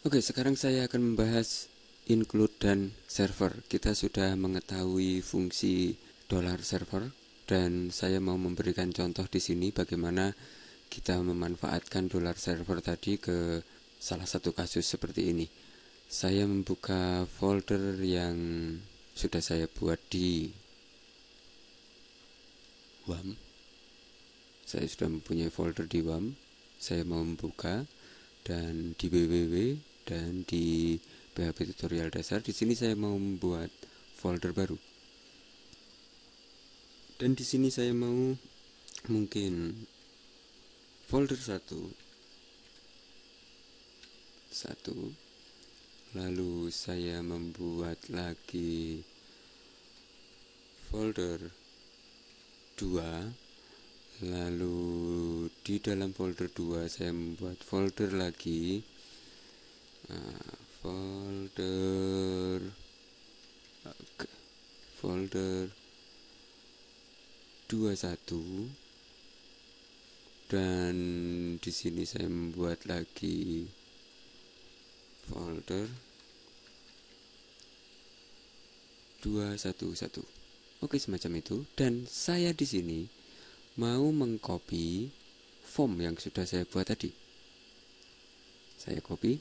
Oke, sekarang saya akan membahas include dan server. Kita sudah mengetahui fungsi dollar server dan saya mau memberikan contoh di sini bagaimana kita memanfaatkan dollar server tadi ke salah satu kasus seperti ini. Saya membuka folder yang sudah saya buat di WAM. Saya sudah mempunyai folder di WAM. Saya mau membuka dan di www dan di PHP tutorial dasar di sini saya mau membuat folder baru. Dan di sini saya mau mungkin folder satu. Satu. Lalu saya membuat lagi folder dua lalu di dalam folder 2 saya membuat folder lagi. Nah, folder okay. folder 21 dan di sini saya membuat lagi folder 211 oke semacam itu. Dan saya di sini mau mengcopy form yang sudah saya buat tadi. Saya copy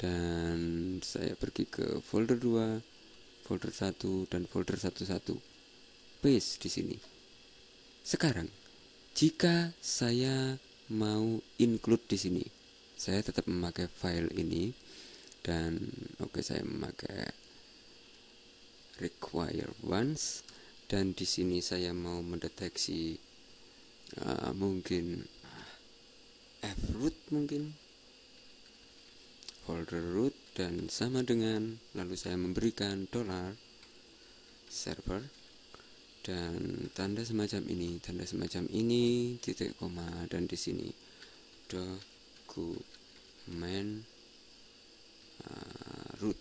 dan saya pergi ke folder 2 folder 1 dan folder 11 paste di sini. Sekarang jika saya mau include di sini saya tetap memakai file ini dan oke okay, saya memakai require once dan di sini saya mau mendeteksi uh, mungkin f root mungkin. Folder root dan sama dengan lalu saya memberikan dollar server. Dan tanda semacam ini tanda semacam ini titik koma dan di sini dokumen uh, root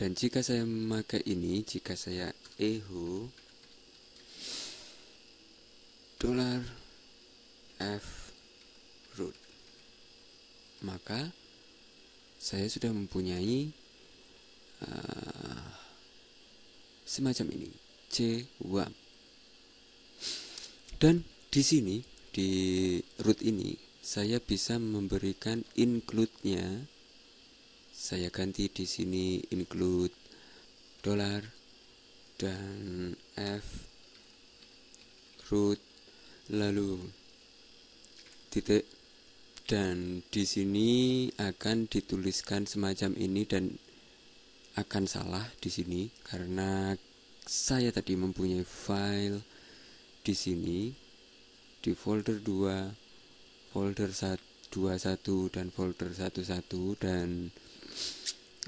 dan jika saya memakai ini jika saya echo dollar f root maka saya sudah mempunyai uh, semacam ini c WAM dan di sini di root ini saya bisa memberikan include-nya saya ganti di sini include dollar dan f root lalu titik dan di sini akan dituliskan semacam ini dan akan salah di sini karena saya tadi mempunyai file di sini di folder 2 folder 21 dan folder 11 dan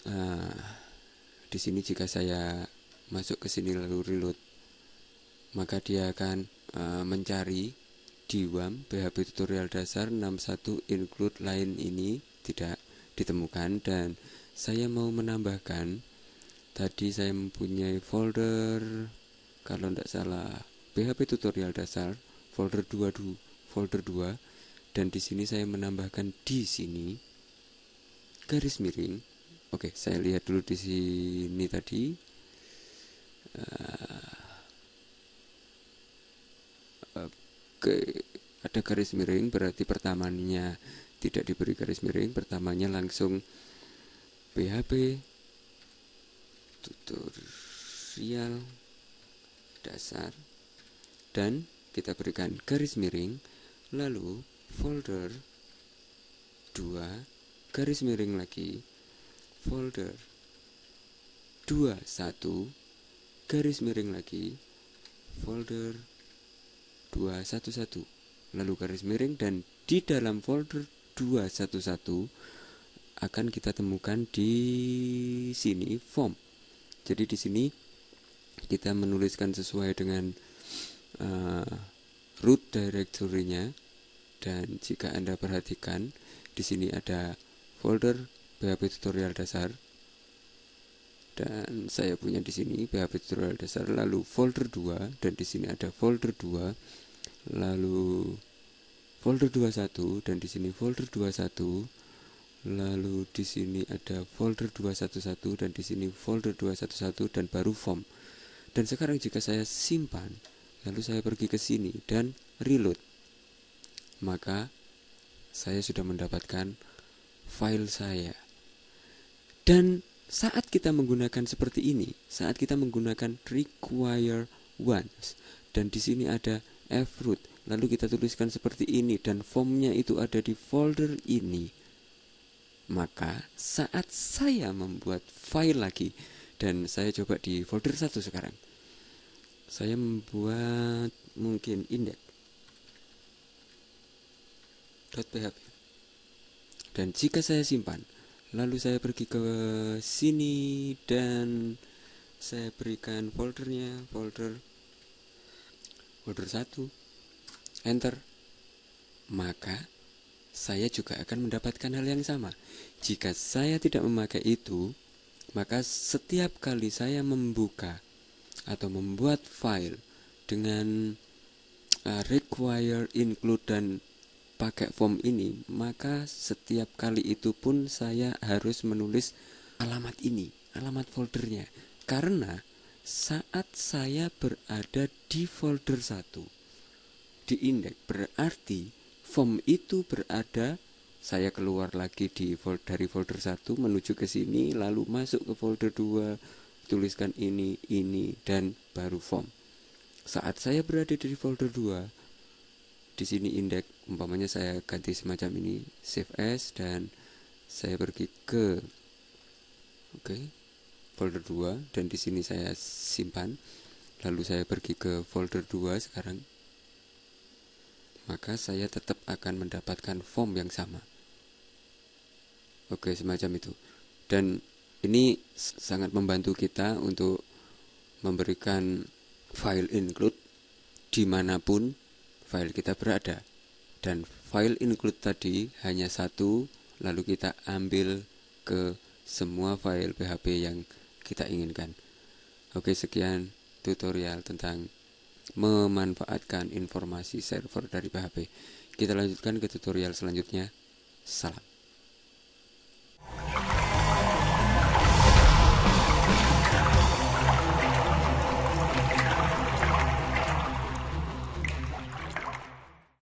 uh, di sini jika saya masuk ke sini lalu reload maka dia akan uh, mencari di WAM PHP tutorial dasar 61 include line ini tidak ditemukan. Dan saya mau menambahkan tadi saya mempunyai folder kalau tidak salah PHP tutorial dasar folder 2 folder 2 dan di sini saya menambahkan di sini garis miring oke saya lihat dulu di sini tadi. Uh, Oke, ada garis miring berarti pertamanya tidak diberi garis miring, pertamanya langsung PHP tutorial dasar dan kita berikan garis miring lalu folder 2 garis miring lagi folder. 21 garis miring lagi. Folder. 211 lalu garis miring dan di dalam folder 211 akan kita temukan di sini form. Jadi di sini kita menuliskan sesuai dengan uh, root directory-nya. Dan jika Anda perhatikan di sini ada folder PHP tutorial dasar. Dan saya punya di sini PHP tutorial dasar lalu folder 2 dan di sini ada folder 2 lalu folder 21 dan di sini folder 21 lalu di sini ada folder 211 dan di sini folder 211 dan baru form. Dan sekarang jika saya simpan lalu saya pergi ke sini dan reload maka saya sudah mendapatkan file saya dan saat kita menggunakan seperti ini saat kita menggunakan require once dan di sini ada froot lalu kita tuliskan seperti ini dan formnya itu ada di folder ini maka saat saya membuat file lagi dan saya coba di folder satu sekarang saya membuat mungkin index .php. Dan jika saya simpan lalu saya pergi ke sini dan saya berikan foldernya folder folder 1 enter. Maka saya juga akan mendapatkan hal yang sama. Jika saya tidak memakai itu maka setiap kali saya membuka atau membuat file dengan uh, require include dan pakai form ini maka setiap kali itu pun saya harus menulis alamat ini alamat foldernya. Karena saat saya berada di folder 1 di indeks berarti form itu berada saya keluar lagi di folder, dari folder 1 menuju ke sini lalu masuk ke folder 2 tuliskan ini ini dan baru form. Saat saya berada di folder 2 di sini indeks umpamanya saya ganti semacam ini save as dan saya pergi ke oke okay, folder 2 dan di sini saya simpan lalu saya pergi ke folder 2 sekarang maka saya tetap akan mendapatkan form yang sama. Oke, semacam itu. Dan ini sangat membantu kita untuk memberikan file include di mana pun file kita berada. Dan file include tadi hanya satu, lalu kita ambil ke semua file PHP yang kita inginkan. Oke, sekian tutorial tentang memanfaatkan informasi server dari PHP. Kita lanjutkan ke tutorial selanjutnya. Salam.